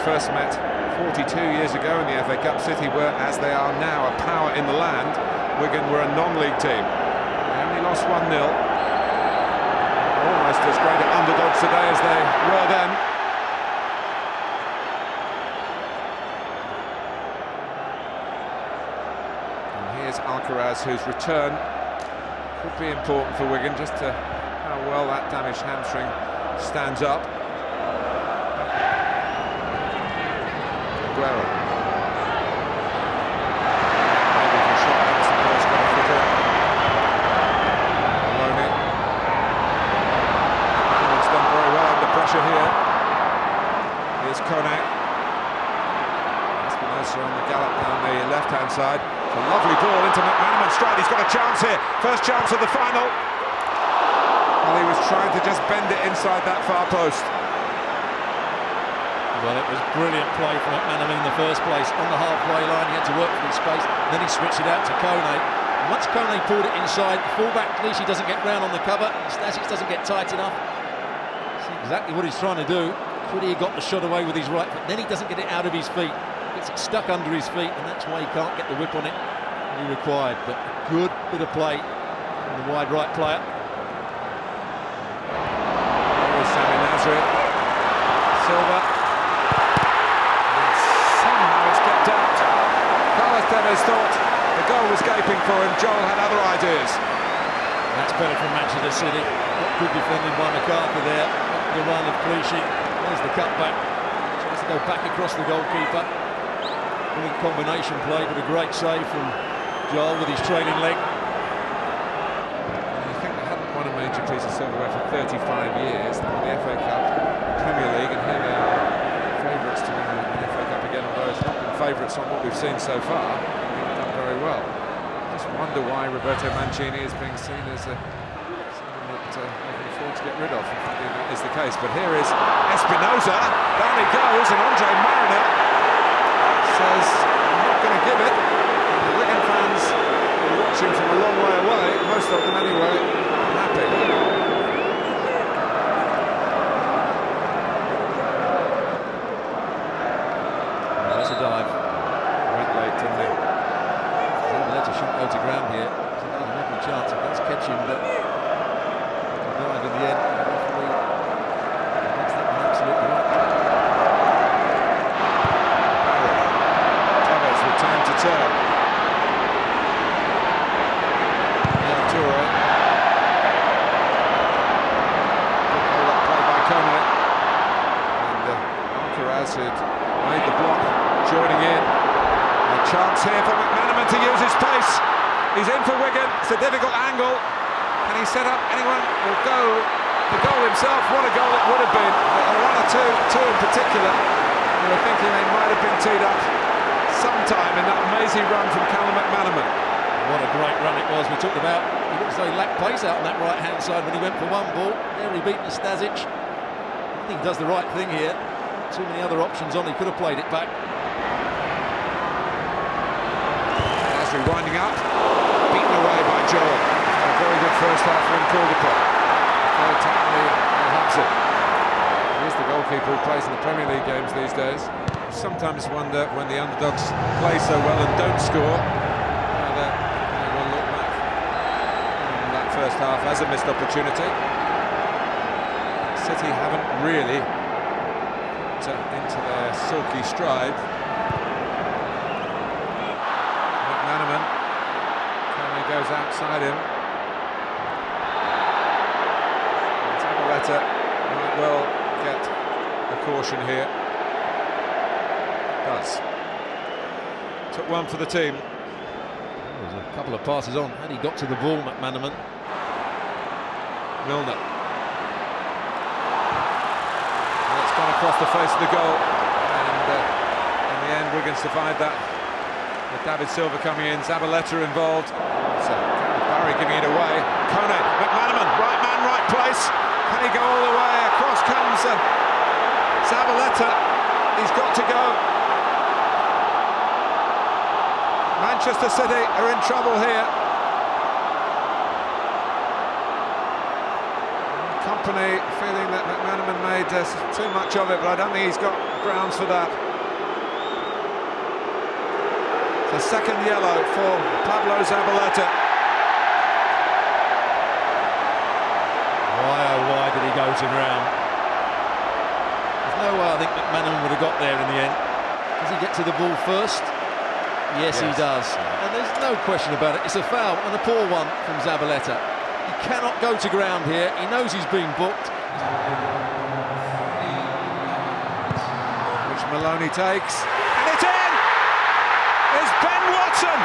first met 42 years ago in the FA Cup. City were, as they are now, a power in the land. Wigan were a non-league team. They only lost 1-0. Almost as great underdogs today as they were then. And here's Alcaraz, whose return could be important for Wigan, just to how well that damaged hamstring stands up. Aguero. Maybe shot the post, got a footer. Maloney. It's done very well under pressure here. Here's Konak. Espinoza on the gallop down the left-hand side. It's a lovely ball into McManaman straight. He's got a chance here. First chance of the final. Well, he was trying to just bend it inside that far post. Well, it was brilliant play from McManaman in the first place. On the halfway line, he had to work for his space. Then he switched it out to Kone. Once Kone pulled it inside, the fullback Clichy doesn't get round on the cover. Stasic doesn't get tight enough. See exactly what he's trying to do. Have got the shot away with his right foot? Then he doesn't get it out of his feet. Gets it stuck under his feet, and that's why he can't get the whip on it he required. But a good bit of play from the wide right player. There's Samir Nasri. Silva. Thought the goal was gaping for him. Joel had other ideas. That's better from Manchester City. Good defending by McArthur there. The run of Clichy. There's the cutback. Tries to go back across the goalkeeper. Brilliant combination play, but a great save from Joel with his trailing leg. I think they haven't won a major piece of silverware for 35 years. They won the FA Cup, Premier League, and here they are, favourites to win the FA Cup again. Although it's not been favourites on what we've seen so far, well. Just wonder why Roberto Mancini is being seen as a someone that uh, they can afford to get rid of. If that is the case. But here is Espinoza. Down he goes, and Andre Marriner says, "I'm not going to give it." And the Wigan fans are watching from a long way away. Most of them, anyway, happy. There's a dive. Went late, didn't he? Zabaleta shouldn't go to ground here. He's had every chance of let's catch him, but the dive in the end. the referee makes that one absolutely right. Tevez with time to turn. Now Toure. Good hold-up play by Kone. And uh, Alcaraz had made the block, joining in. A chance here for McManaman to use his pace. He's Wigan. It's a difficult angle. Can he set up anyone will go the goal himself? What a goal it would have been. Are one or two, two in particular. We were thinking they might have been teed up sometime in that amazing run from Callum McManaman. What a great run it was. We talked about, he as though he lacked pace out on that right-hand side when he went for one ball. There he beat Nastasic. I think he does the right thing here. Too many other options on, he could have played it back. Nasri winding up, beaten away by Joel. A very good first half from Caldicott. Third time Al Hudson. He's the goalkeeper who plays in the Premier League games these days. Sometimes wonder when the underdogs play so well and don't score, whether they look back on that first half as a missed opportunity. City haven't really into their silky stride. McManaman. Outside him. And Zabaleta might well get a caution here. Does. Took one for the team. There was a couple of passes on. Had he got to the ball, McManaman? Milner. And it's gone across the face of the goal. And uh, in the end, Wigan survived that. With David Silva coming in, Zabaleta involved. Barry giving it away. Kone, McManaman, right man, right place. Can he go all the way? Across comes uh, Zabaleta. He's got to go. Manchester City are in trouble here. Kompany feeling that McManaman made uh, too much of it, but I don't think he's got grounds for that. The second yellow for Pablo Zabaleta. Why oh why did he go to ground? There's no way I think McManaman would have got there in the end. Does he get to the ball first? Yes, Yes. he does. And there's no question about it. It's a foul and a poor one from Zabaleta. He cannot go to ground here. He knows he's been booked. which Maloney takes. And it's in! It's Ben Watson!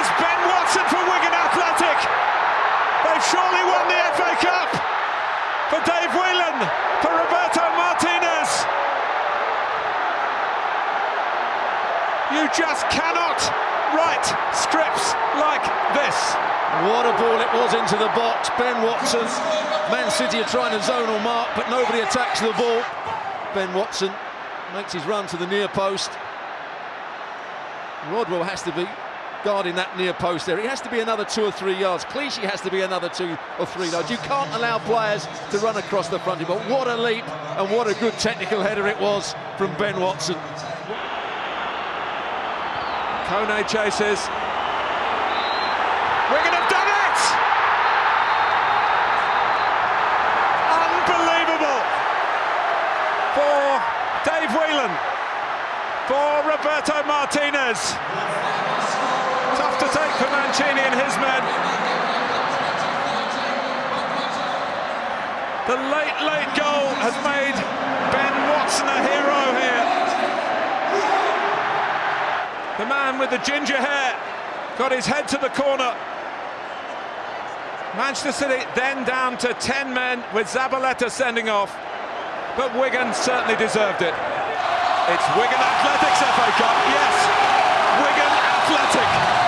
It's Ben Watson for Wigan Athletic! They've surely won the FA Cup! For Dave Whelan, for Roberto Martinez! You just cannot write scripts like this. What a ball it was into the box. Ben Watson. Man City are trying to zonal mark, but nobody attacks the ball. Ben Watson makes his run to the near post. Rodwell has to be guarding that near post there. He has to be another two or three yards. Clichy has to be another two or three yards. You can't allow players to run across the front. But what a leap and what a good technical header it was from Ben Watson. Kone chases. Wigan have done it! Unbelievable! For Dave Whelan. For Roberto Martinez. Tough to take for Mancini and his men. The late, late goal has made Ben Watson a hero The man with the ginger hair got his head to the corner. Manchester City then down to 10 men with Zabaleta sending off. But Wigan certainly deserved it. It's Wigan Athletics FA Cup, yes. Wigan Athletic.